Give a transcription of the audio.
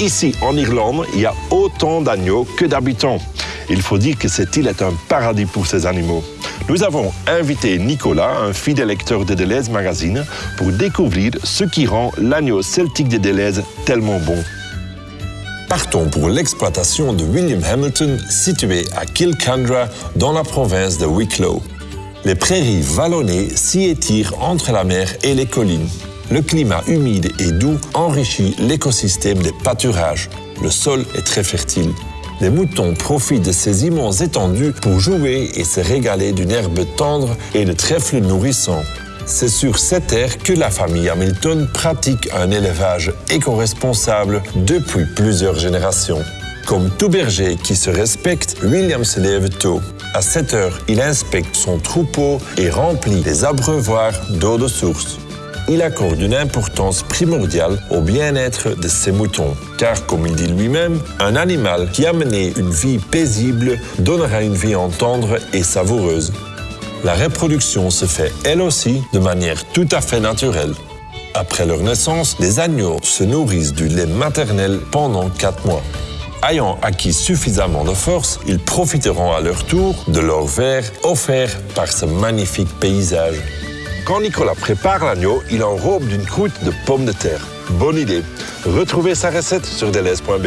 ici en Irlande, il y a autant d'agneaux que d'habitants. Il faut dire que cette île est un paradis pour ces animaux. Nous avons invité Nicolas, un fidèle lecteur de Deleuze Magazine, pour découvrir ce qui rend l'agneau celtique de Deleuze tellement bon. Partons pour l'exploitation de William Hamilton, situé à Kilcandra, dans la province de Wicklow. Les prairies vallonnées s'y étirent entre la mer et les collines. Le climat humide et doux enrichit l'écosystème des pâturages. Le sol est très fertile. Les moutons profitent de ces immenses étendues pour jouer et se régaler d'une herbe tendre et de trèfles nourrissants. C'est sur cette terre que la famille Hamilton pratique un élevage éco-responsable depuis plusieurs générations. Comme tout berger qui se respecte, William se lève tôt. À 7 heures, il inspecte son troupeau et remplit les abreuvoirs d'eau de source il accorde une importance primordiale au bien-être de ses moutons. Car, comme il dit lui-même, un animal qui a mené une vie paisible donnera une vie en tendre et savoureuse. La reproduction se fait elle aussi de manière tout à fait naturelle. Après leur naissance, les agneaux se nourrissent du lait maternel pendant 4 mois. Ayant acquis suffisamment de force, ils profiteront à leur tour de leur verre offert par ce magnifique paysage. Quand Nicolas prépare l'agneau, il enrobe d'une croûte de pommes de terre. Bonne idée. Retrouvez sa recette sur deleuze.be.